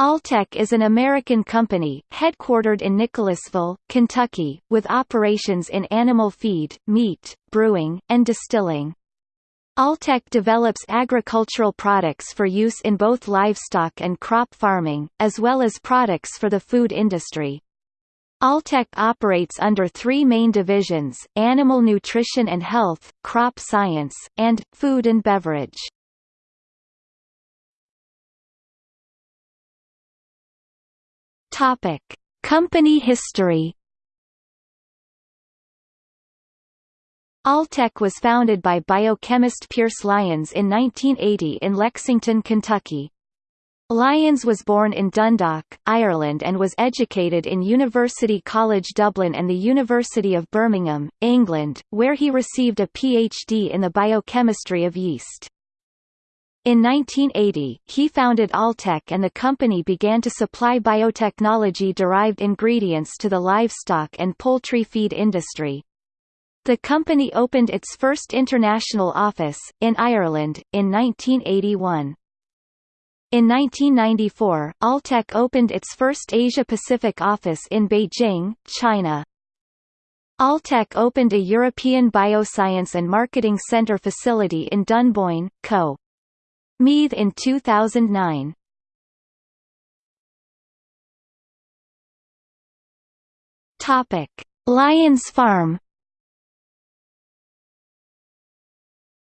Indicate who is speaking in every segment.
Speaker 1: Alltech is an American company, headquartered in Nicholasville, Kentucky, with operations in animal feed, meat, brewing, and distilling. Alltech develops agricultural products for use in both livestock and crop farming, as well as products for the food industry. Alltech operates under three main divisions, Animal Nutrition and Health, Crop Science, and, Food and Beverage. Topic: Company history. Alltech was founded by biochemist Pearse Lyons in 1980 in Lexington, Kentucky. Lyons was born in Dundalk, Ireland and was educated in University College Dublin and the University of Birmingham, England, where he received a PhD in the biochemistry of yeast. In 1980, he founded Alltech and the company began to supply biotechnology-derived ingredients to the livestock and poultry feed industry. The company opened its first international office, in Ireland, in 1981. In 1994, Alltech opened its first Asia-Pacific office in Beijing, China. Alltech opened a European Bioscience and Marketing Center facility in Dunboyne, Co. Meath in 2009. Topic: Lyons Farm.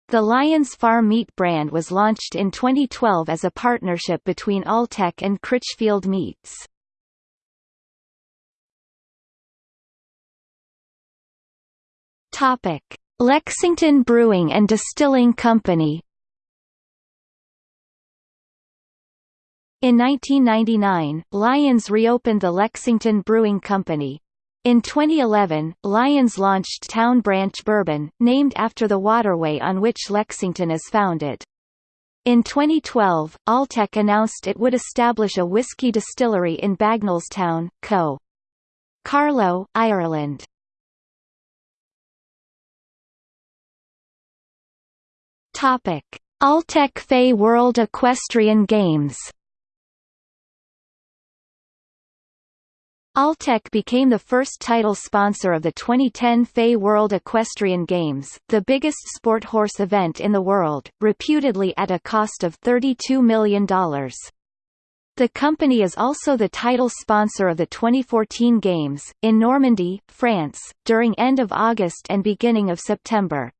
Speaker 1: The Lyons Farm Meat brand was launched in 2012 as a partnership between Alltech and Critchfield Meats. Topic: Lexington Brewing and Distilling Company. In 1999, Lyons reopened the Lexington Brewing Company. In 2011, Lyons launched Town Branch Bourbon, named after the waterway on which Lexington is founded. In 2012, Alltech announced it would establish a whiskey distillery in Bagnallstown, Co. Carlow, Ireland. Alltech FEI World Equestrian Games Alltech became the first title sponsor of the 2010 FEI World Equestrian Games, the biggest sport horse event in the world, reputedly at a cost of $32 million. The company is also the title sponsor of the 2014 Games, in Normandy, France, during end of August and beginning of September.